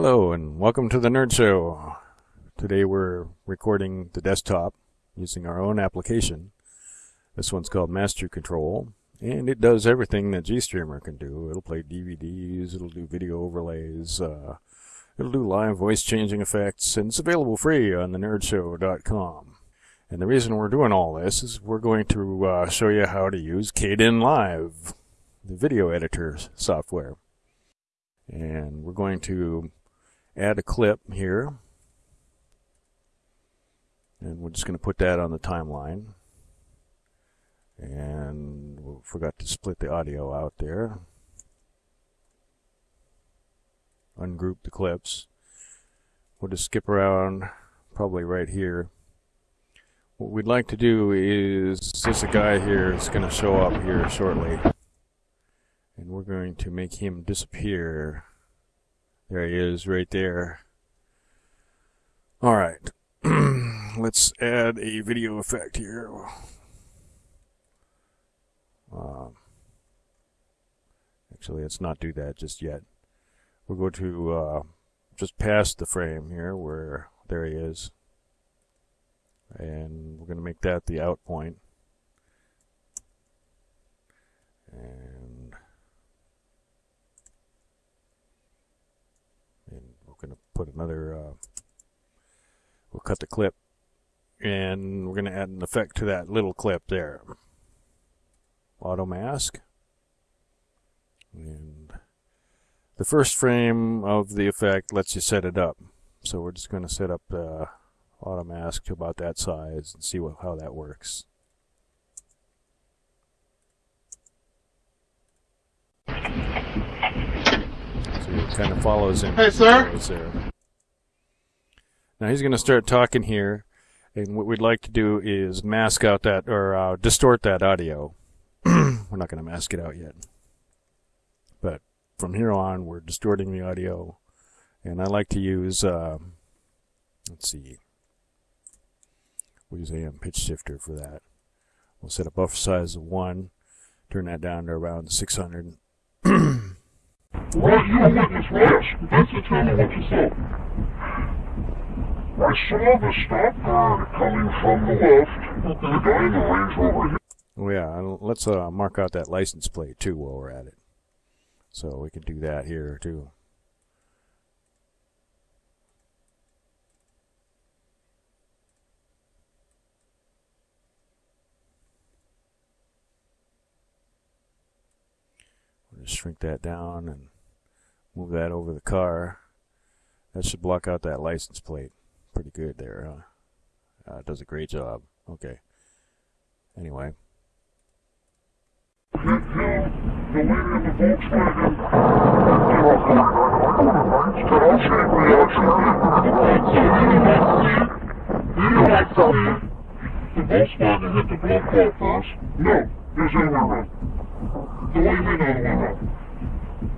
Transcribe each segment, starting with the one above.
Hello and welcome to the Nerd Show. Today we're recording the desktop using our own application. This one's called Master Control, and it does everything that GStreamer can do. It'll play DVDs, it'll do video overlays, uh, it'll do live voice changing effects, and it's available free on the thenerdshow.com. And the reason we're doing all this is we're going to uh, show you how to use Kdenlive, the video editor software. And we're going to add a clip here. And we're just going to put that on the timeline. And we forgot to split the audio out there. Ungroup the clips. We'll just skip around probably right here. What we'd like to do is, a guy here that's going to show up here shortly. And we're going to make him disappear. There he is, right there. Alright. Let's add a video effect here. Um, actually, let's not do that just yet. We'll go to uh, just past the frame here where there he is. And we're going to make that the out point. And we're going to put another, uh, we'll cut the clip and we're going to add an effect to that little clip there. Auto mask. And the first frame of the effect lets you set it up. So we're just going to set up the auto mask to about that size and see what, how that works. So it kind of follows him. Hey, sir. Now he's going to start talking here, and what we'd like to do is mask out that or uh, distort that audio. we're not going to mask it out yet, but from here on, we're distorting the audio, and I like to use. Uh, let's see. We'll use AM pitch shifter for that. We'll set a buffer size of 1, turn that down to around 600. Right, you witness Rash. Vincent, tell me what you saw. I saw the stop guard coming from the left. The guy in the Range Rover hit Oh, yeah, and let's uh, mark out that license plate too while we're at it. So we can do that here too. We'll just shrink that down and move that over the car. That should block out that license plate. Pretty good there, huh? Uh, does a great job. Okay. Anyway. The Volkswagen. Hit the first. No, there's around. The the around.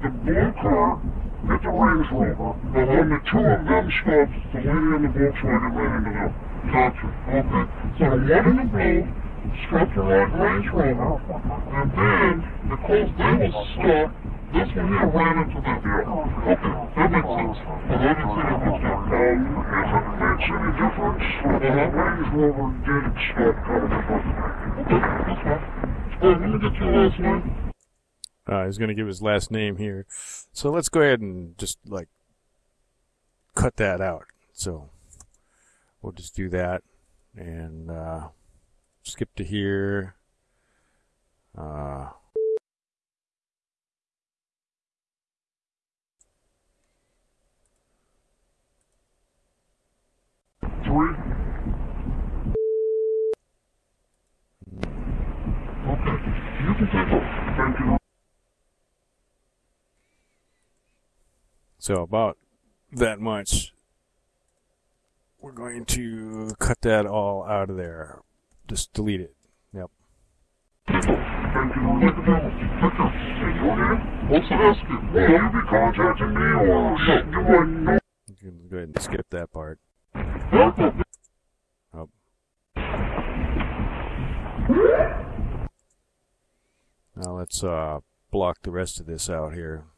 The blue car hit the Range Rover, and when the two of them stopped, the lady in the Volkswagen ran into them. Gotcha. Okay. So the one in the blue struck the right Range Rover, and then, because they was stuck, this one here ran into the vehicle. Okay, that makes sense. But I didn't see it was that. Um, if it makes any difference, the Range Rover didn't stop coming Okay, that's fine. Oh, let me get your last name. Uh, he's going to give his last name here. So let's go ahead and just like cut that out. So we'll just do that and uh, skip to here. Uh, Three. Okay, you can take over. Thank you. So about that much. We're going to cut that all out of there. Just delete it. Yep. You. Can go ahead and skip that part. Oh. Now let's uh, block the rest of this out here.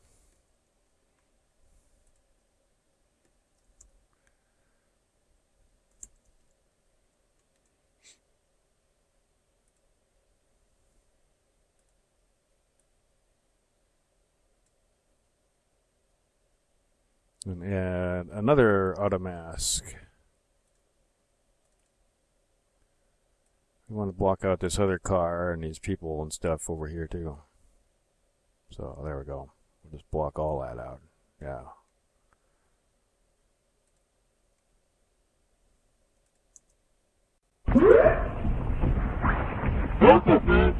And add another auto mask. We want to block out this other car and these people and stuff over here too. So there we go. We'll just block all that out. Yeah them.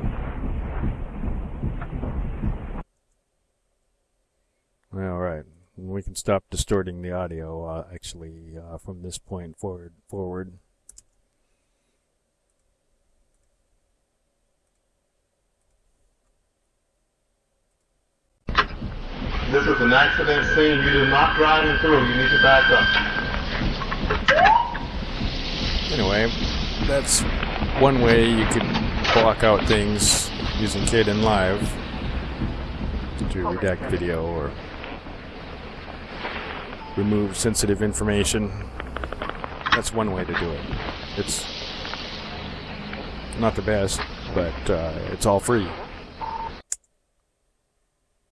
All right. We can stop distorting the audio uh, actually uh, from this point forward. Forward. This is an accident scene. You are not driving through. You need to back up. Anyway, that's one way you could block out things using Kdenlive to redact video or remove sensitive information. That's one way to do it. It's not the best, but uh, it's all free.